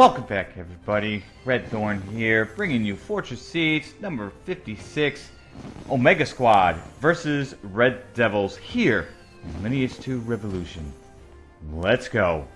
Welcome back, everybody. Red Thorn here, bringing you Fortress Siege number 56, Omega Squad versus Red Devils here in Lineage 2 Revolution. Let's go.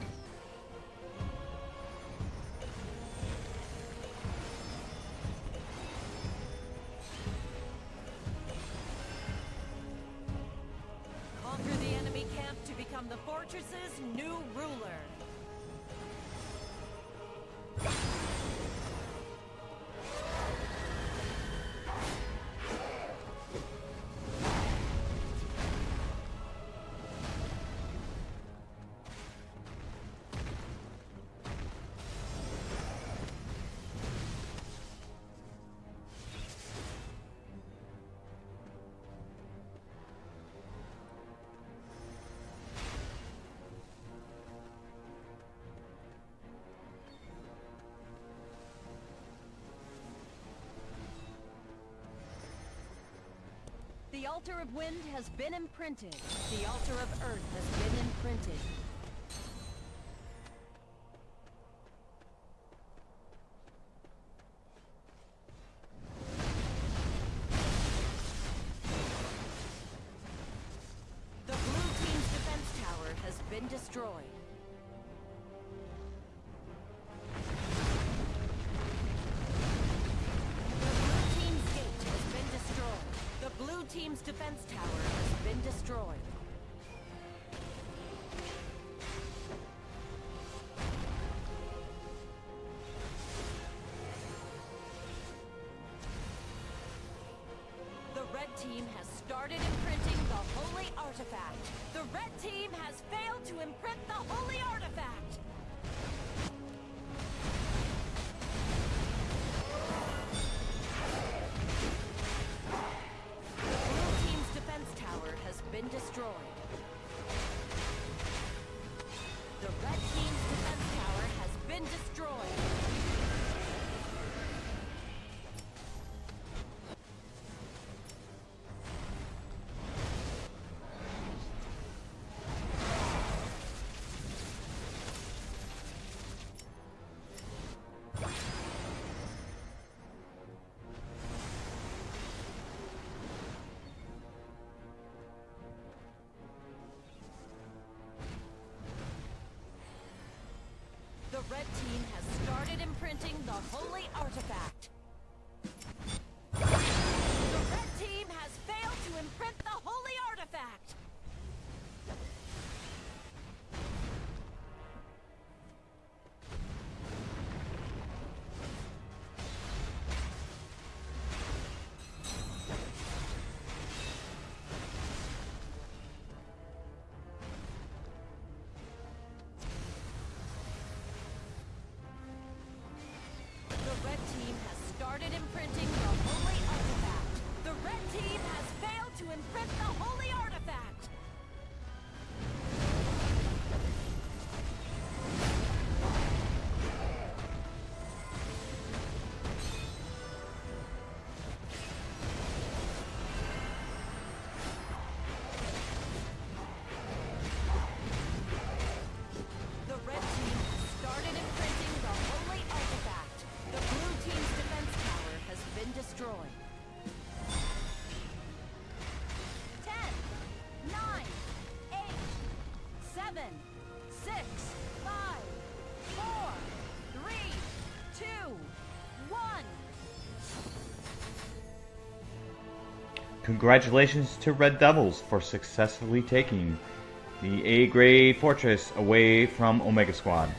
The altar of wind has been imprinted. The altar of earth has been imprinted. The blue team's defense tower has been destroyed. Team's defense tower has been destroyed. The red team has started imprinting the holy artifact. The red team has failed to imprint the holy artifact. The red team has started imprinting the holy artifact. The red team has failed to imprint the holy artifact. Ten, nine, eight, seven, six, five, four, three, two, one. Congratulations to Red Devils for successfully taking the A grade fortress away from Omega Squad.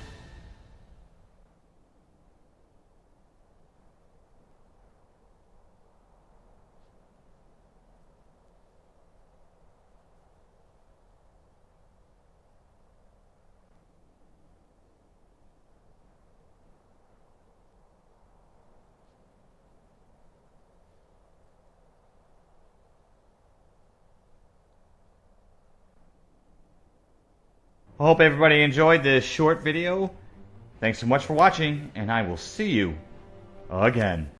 I hope everybody enjoyed this short video. Thanks so much for watching, and I will see you again.